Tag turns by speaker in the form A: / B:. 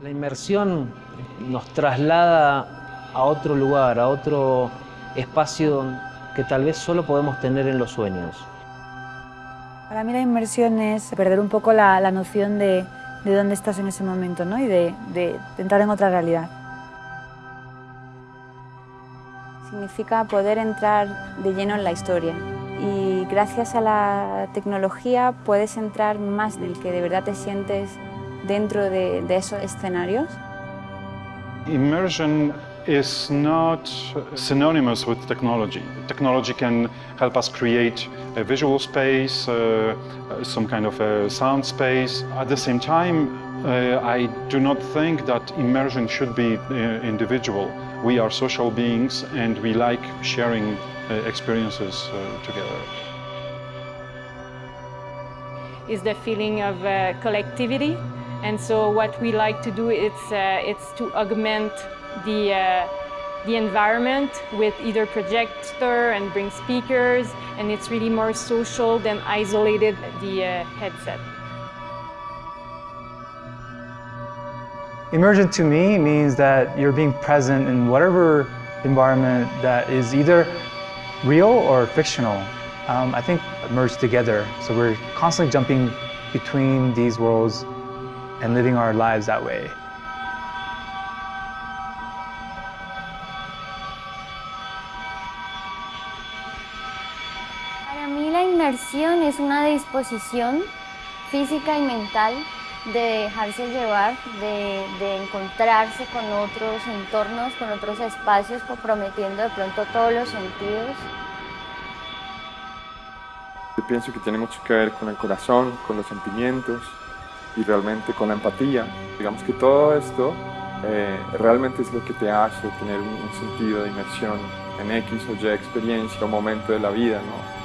A: La inmersión nos traslada a otro lugar, a otro espacio que tal vez solo podemos tener en los sueños.
B: Para mí la inmersión es perder un poco la, la noción de, de, dónde estás en ese momento ¿no? y de, de, de entrar en otra realidad.
C: Significa poder entrar de lleno en la historia y gracias a la tecnología puedes entrar más del que de verdad te sientes dentro de, de esos escenarios.
D: Immersion is not synonymous with technology. Technology can help us create a visual space, uh, some kind of a sound space. At the same time, uh, I do not think that immersion should be uh, individual. We are social beings and we like sharing uh, experiences uh, together.
E: Is the feeling of uh, collectivity and so what we like to do is it's to augment the, uh, the environment with either projector and bring speakers and it's really more social than isolated the uh, headset.
F: Immersion to me means that you're being present in whatever environment that is either real or fictional. Um, I think merged together. So we're constantly jumping between these worlds and living our lives that way.
G: Para mí la inmersión es una disposición física y mental de dejarse llevar, de, de, encontrarse con otros entornos, con otros espacios, comprometiendo de pronto todos los sentidos.
H: Yo pienso que tiene mucho que ver con el corazón, con los sentimientos y realmente con la empatía. Digamos que todo esto eh, realmente es lo que te hace tener un, sentido de inmersión en X o Y experiencia o momento de la vida, ¿no?